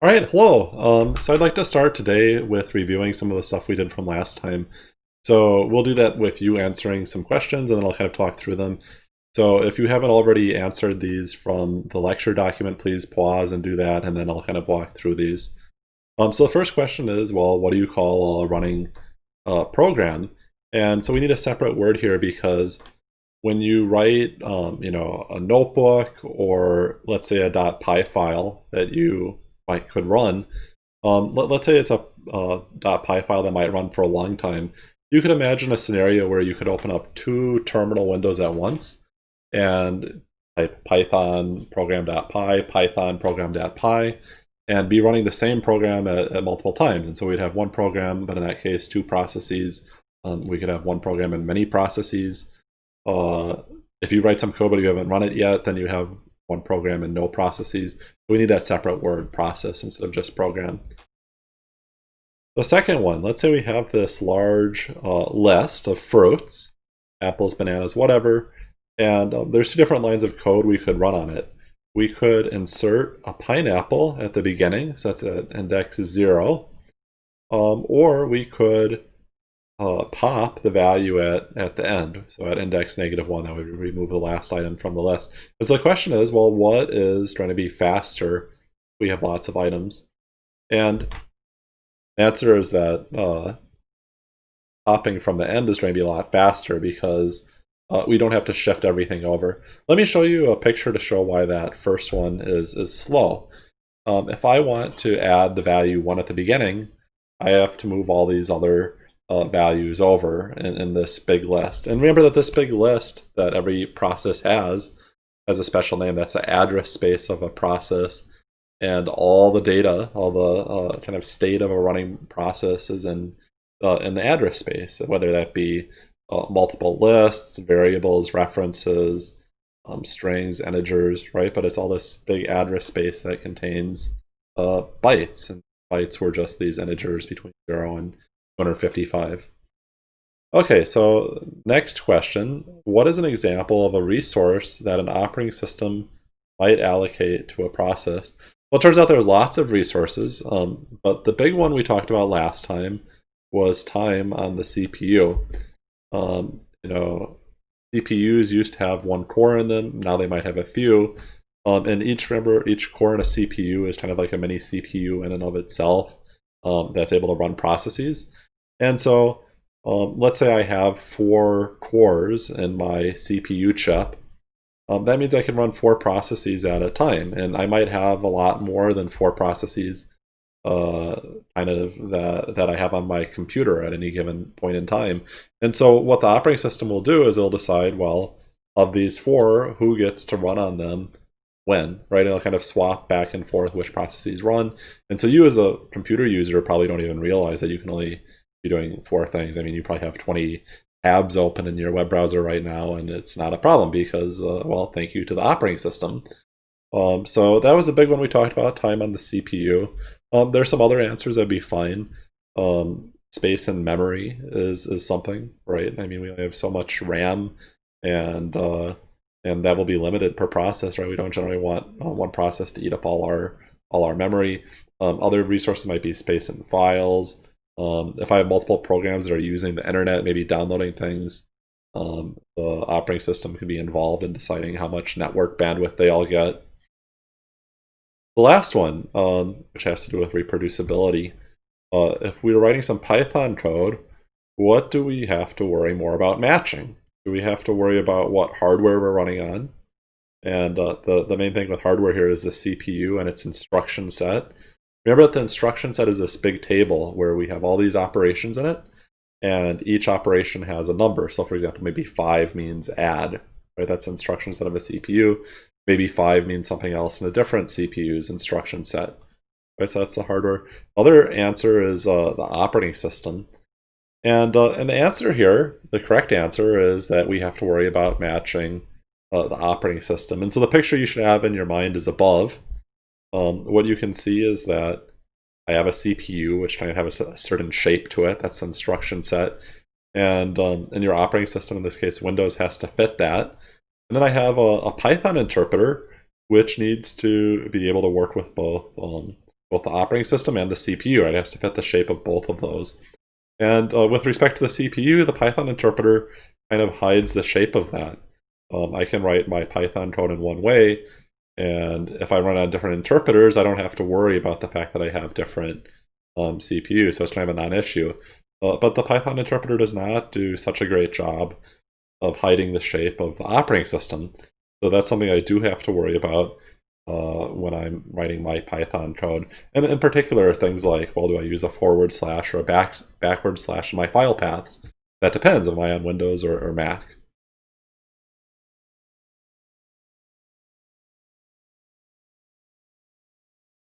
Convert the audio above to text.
All right, hello. Um, so I'd like to start today with reviewing some of the stuff we did from last time. So we'll do that with you answering some questions and then I'll kind of talk through them. So if you haven't already answered these from the lecture document, please pause and do that and then I'll kind of walk through these. Um, so the first question is, well, what do you call a running uh, program? And so we need a separate word here because when you write, um, you know, a notebook or let's say a .py file that you might could run. Um, let, us say it's a uh, .py file that might run for a long time. You could imagine a scenario where you could open up two terminal windows at once and type python program.py, python program.py, and be running the same program at, at, multiple times. And so we'd have one program, but in that case, two processes. Um, we could have one program and many processes. Uh, if you write some code but you haven't run it yet, then you have one program and no processes. We need that separate word process instead of just program. The second one, let's say we have this large uh, list of fruits, apples, bananas, whatever, and um, there's two different lines of code we could run on it. We could insert a pineapple at the beginning, so that's at index zero, um, or we could uh, pop the value at, at the end. So at index negative one, that would remove the last item from the list. And so the question is, well, what is trying to be faster? We have lots of items. And the answer is that uh, popping from the end is going to be a lot faster because uh, we don't have to shift everything over. Let me show you a picture to show why that first one is, is slow. Um, if I want to add the value 1 at the beginning, I have to move all these other uh, values over in, in this big list. And remember that this big list that every process has has a special name. That's the address space of a process. And all the data, all the uh, kind of state of a running process is in, uh, in the address space, whether that be uh, multiple lists, variables, references, um, strings, integers, right? But it's all this big address space that contains uh, bytes. And bytes were just these integers between 0 and 255. Okay, so next question. What is an example of a resource that an operating system might allocate to a process? Well, it turns out there's lots of resources, um, but the big one we talked about last time was time on the CPU. Um, you know, CPUs used to have one core in them, now they might have a few. Um, and each, remember, each core in a CPU is kind of like a mini CPU in and of itself um, that's able to run processes. And so um, let's say I have four cores in my CPU chip. Um, that means I can run four processes at a time. And I might have a lot more than four processes uh, kind of that, that I have on my computer at any given point in time. And so what the operating system will do is it'll decide, well, of these four, who gets to run on them when, right? And it'll kind of swap back and forth which processes run. And so you as a computer user probably don't even realize that you can only be doing four things. I mean, you probably have 20 tabs open in your web browser right now, and it's not a problem because, uh, well, thank you to the operating system. Um, so that was a big one we talked about, time on the CPU. Um, there's some other answers that'd be fine. Um, space and memory is, is something, right? I mean, we have so much RAM, and uh, and that will be limited per process, right? We don't generally want uh, one process to eat up all our all our memory. Um, other resources might be space and files, um, if I have multiple programs that are using the internet, maybe downloading things, um, the operating system could be involved in deciding how much network bandwidth they all get. The last one, um, which has to do with reproducibility, uh, if we were writing some Python code, what do we have to worry more about matching? Do we have to worry about what hardware we're running on? And uh, the, the main thing with hardware here is the CPU and its instruction set. Remember that the instruction set is this big table where we have all these operations in it, and each operation has a number. So for example, maybe 5 means add, right? That's instruction set of a CPU. Maybe 5 means something else in a different CPU's instruction set. Right, so that's the hardware. Other answer is uh, the operating system. And, uh, and the answer here, the correct answer is that we have to worry about matching uh, the operating system. And so the picture you should have in your mind is above um, what you can see is that I have a CPU which kind of have a, certain shape to it. That's instruction set. And um, in your operating system, in this case, Windows has to fit that. And then I have a, a Python interpreter which needs to be able to work with both um, both the operating system and the CPU. Right? It has to fit the shape of both of those. And uh, with respect to the CPU, the Python interpreter kind of hides the shape of that. Um, I can write my Python code in one way, and if I run on different interpreters, I don't have to worry about the fact that I have different um, CPUs, so it's kind of a non-issue. Uh, but the Python interpreter does not do such a great job of hiding the shape of the operating system. So that's something I do have to worry about uh, when I'm writing my Python code. And in particular, things like, well, do I use a forward slash or a back, backward slash in my file paths? That depends. Am I on Windows or, or Mac?